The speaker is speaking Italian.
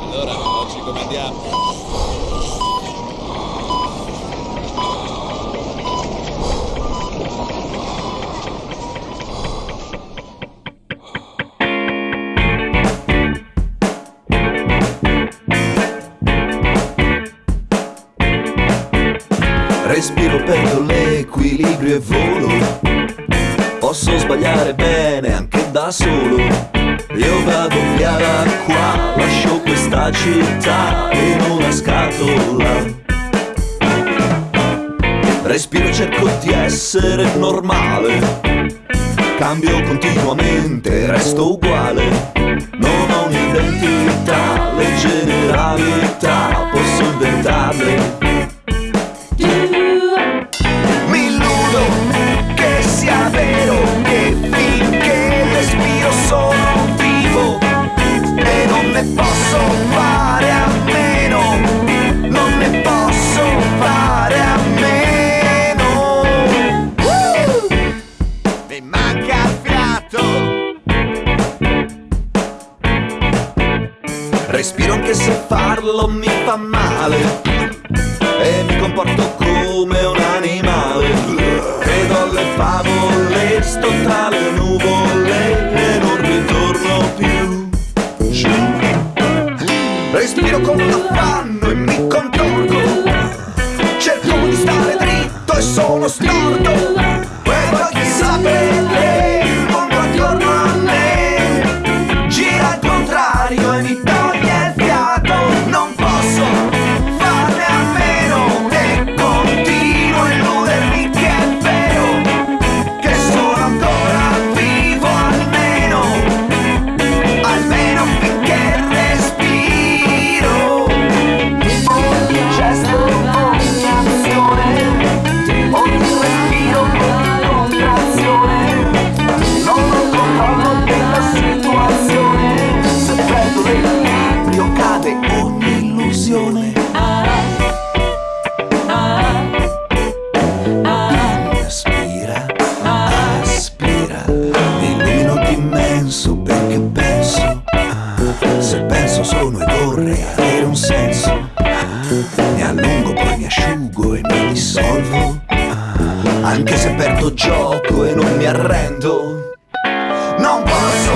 Allora, oggi come andiamo? L'equilibrio e volo. Posso sbagliare bene anche da solo. Io vado via da qua, lascio questa città in una scatola. Respiro e cerco di essere normale. Cambio continuamente, resto uguale. Non ho un'identità, le anche se farlo mi fa male e mi comporto come un animale. Credo alle favole, sto tra le nuvole e non ritorno più. Respiro con un affanno e mi contorco. Cerco di stare dritto e sono storto. Cade ogni illusione. Aspira, aspira, mi illumino d'immenso perché penso. ah, Se penso sono e vorrei avere un senso. ah, Mi allungo, poi mi asciugo e mi dissolvo. ah, Anche se perdo gioco e non mi arrendo. Non posso